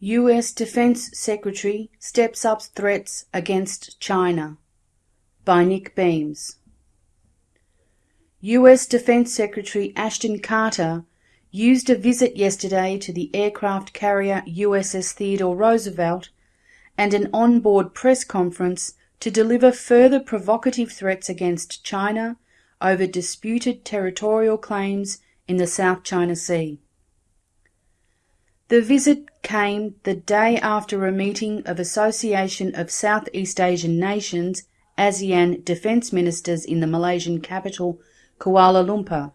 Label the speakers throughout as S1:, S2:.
S1: US Defense Secretary steps up threats against China by Nick Beams. US Defense Secretary Ashton Carter used a visit yesterday to the aircraft carrier USS Theodore Roosevelt and an on-board press conference to deliver further provocative threats against China over disputed territorial claims in the South China Sea. The visit came the day after a meeting of Association of Southeast Asian Nations ASEAN defence ministers in the Malaysian capital Kuala Lumpur.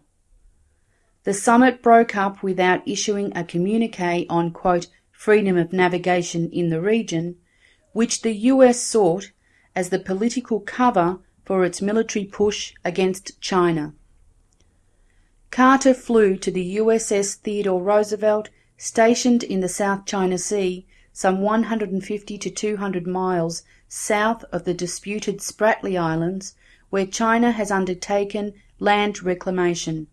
S1: The summit broke up without issuing a communique on quote, freedom of navigation in the region, which the US sought as the political cover for its military push against China. Carter flew to the USS Theodore Roosevelt stationed in the South China Sea, some 150 to 200 miles south of the disputed Spratly Islands, where China has undertaken land reclamation.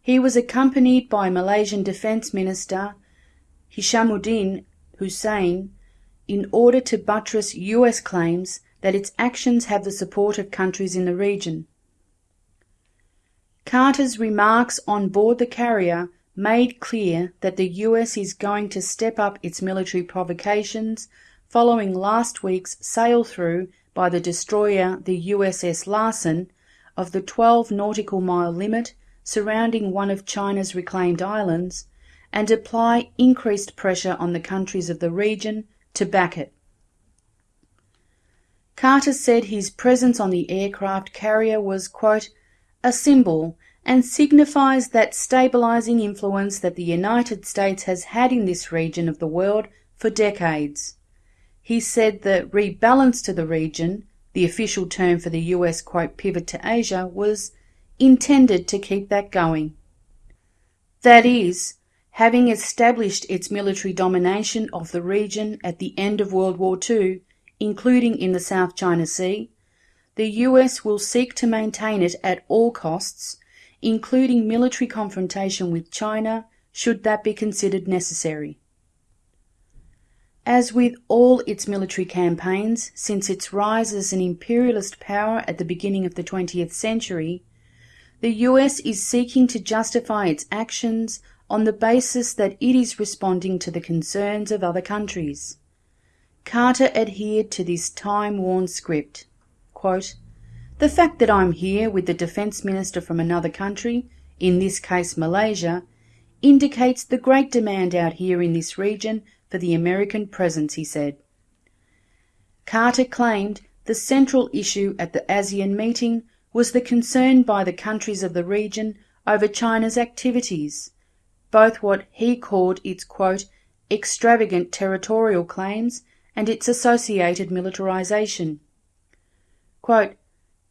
S1: He was accompanied by Malaysian Defence Minister Hishammuddin Hussein in order to buttress US claims that its actions have the support of countries in the region. Carter's remarks on board the carrier made clear that the US is going to step up its military provocations following last week's sail through by the destroyer the USS Lassen of the 12 nautical mile limit surrounding one of China's reclaimed islands and apply increased pressure on the countries of the region to back it. Carter said his presence on the aircraft carrier was, quote, a symbol and signifies that stabilizing influence that the United States has had in this region of the world for decades. He said the rebalance to the region, the official term for the US quote pivot to Asia, was intended to keep that going. That is, having established its military domination of the region at the end of World War II, including in the South China Sea, the US will seek to maintain it at all costs including military confrontation with China, should that be considered necessary. As with all its military campaigns since its rise as an imperialist power at the beginning of the 20th century, the US is seeking to justify its actions on the basis that it is responding to the concerns of other countries. Carter adhered to this time worn script. Quote, the fact that I'm here with the Defence Minister from another country, in this case Malaysia, indicates the great demand out here in this region for the American presence, he said. Carter claimed the central issue at the ASEAN meeting was the concern by the countries of the region over China's activities, both what he called its quote, extravagant territorial claims and its associated militarization. Quote,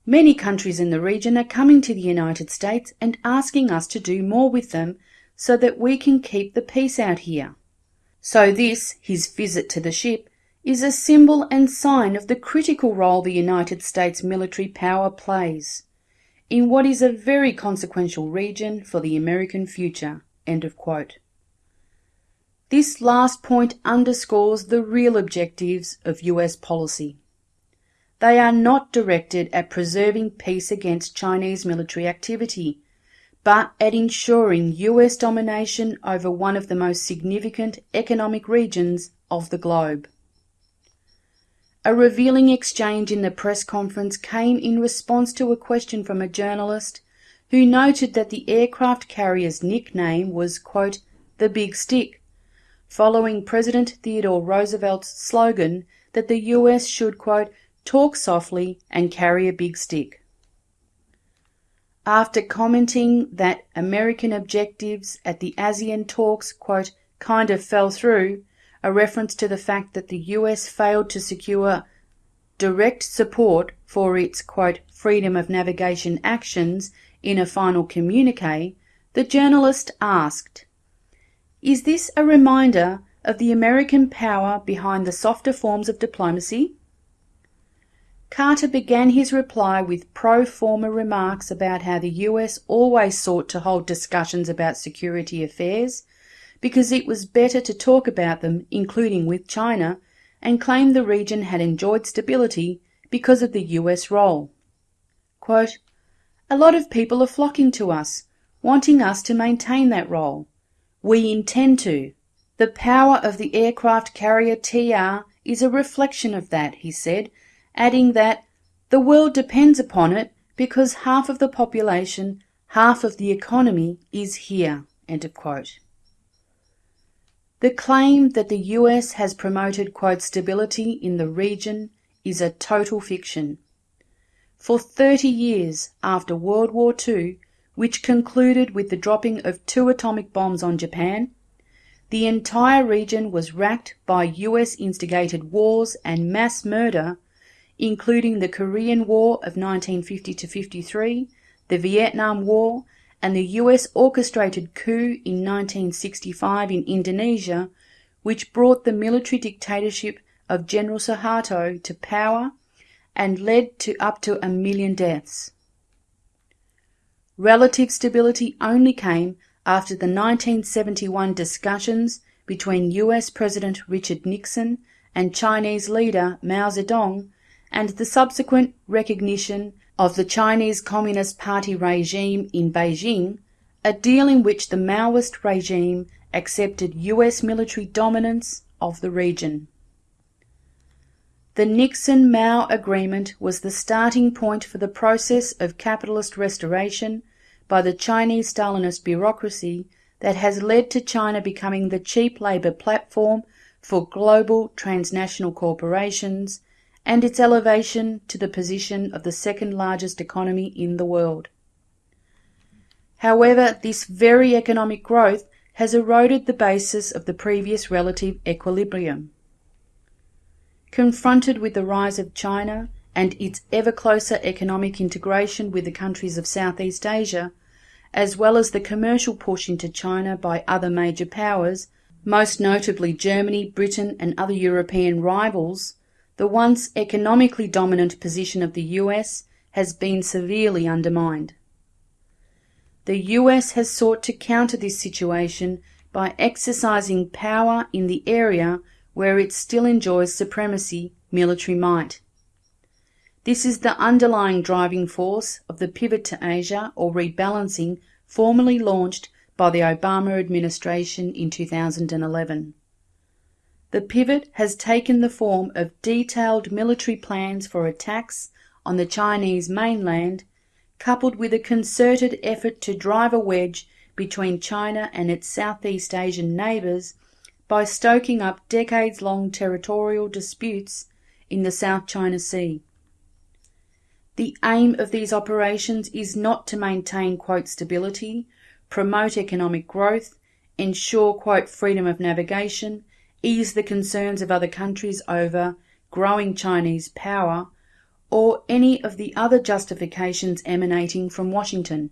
S1: Many countries in the region are coming to the United States and asking us to do more with them so that we can keep the peace out here. So this, his visit to the ship, is a symbol and sign of the critical role the United States military power plays in what is a very consequential region for the American future. This last point underscores the real objectives of US policy. They are not directed at preserving peace against Chinese military activity, but at ensuring US domination over one of the most significant economic regions of the globe. A revealing exchange in the press conference came in response to a question from a journalist who noted that the aircraft carrier's nickname was, quote, the big stick, following President Theodore Roosevelt's slogan that the US should, quote, talk softly, and carry a big stick. After commenting that American objectives at the ASEAN talks, quote, kind of fell through, a reference to the fact that the US failed to secure direct support for its, quote, freedom of navigation actions in a final communique, the journalist asked, Is this a reminder of the American power behind the softer forms of diplomacy? Carter began his reply with pro forma remarks about how the US always sought to hold discussions about security affairs because it was better to talk about them, including with China, and claimed the region had enjoyed stability because of the US role. Quote, a lot of people are flocking to us, wanting us to maintain that role. We intend to. The power of the aircraft carrier TR is a reflection of that, he said, adding that the world depends upon it because half of the population, half of the economy is here. The claim that the US has promoted, quote, stability in the region is a total fiction. For 30 years after World War II, which concluded with the dropping of two atomic bombs on Japan, the entire region was racked by US instigated wars and mass murder, including the Korean War of 1950 53, the Vietnam War, and the US orchestrated coup in 1965 in Indonesia, which brought the military dictatorship of General Suharto to power and led to up to a million deaths. Relative stability only came after the 1971 discussions between US President Richard Nixon and Chinese leader Mao Zedong and the subsequent recognition of the Chinese Communist Party regime in Beijing, a deal in which the Maoist regime accepted US military dominance of the region. The Nixon Mao Agreement was the starting point for the process of capitalist restoration by the Chinese Stalinist bureaucracy that has led to China becoming the cheap labour platform for global transnational corporations and its elevation to the position of the second largest economy in the world. However, this very economic growth has eroded the basis of the previous relative equilibrium. Confronted with the rise of China and its ever closer economic integration with the countries of Southeast Asia, as well as the commercial push into China by other major powers, most notably Germany, Britain, and other European rivals, the once economically dominant position of the US has been severely undermined. The US has sought to counter this situation by exercising power in the area where it still enjoys supremacy, military might. This is the underlying driving force of the pivot to Asia or rebalancing formally launched by the Obama administration in 2011. The pivot has taken the form of detailed military plans for attacks on the Chinese mainland, coupled with a concerted effort to drive a wedge between China and its Southeast Asian neighbours by stoking up decades long territorial disputes in the South China Sea. The aim of these operations is not to maintain quote stability, promote economic growth, ensure quote freedom of navigation, ease the concerns of other countries over growing Chinese power, or any of the other justifications emanating from Washington.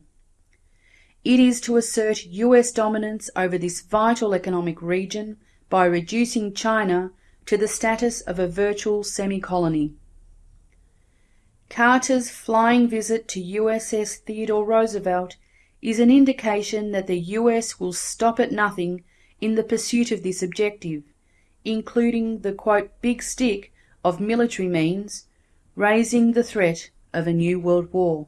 S1: It is to assert US dominance over this vital economic region by reducing China to the status of a virtual semi-colony. Carter's flying visit to USS Theodore Roosevelt is an indication that the US will stop at nothing in the pursuit of this objective, including the quote, big stick of military means, raising the threat of a new world war.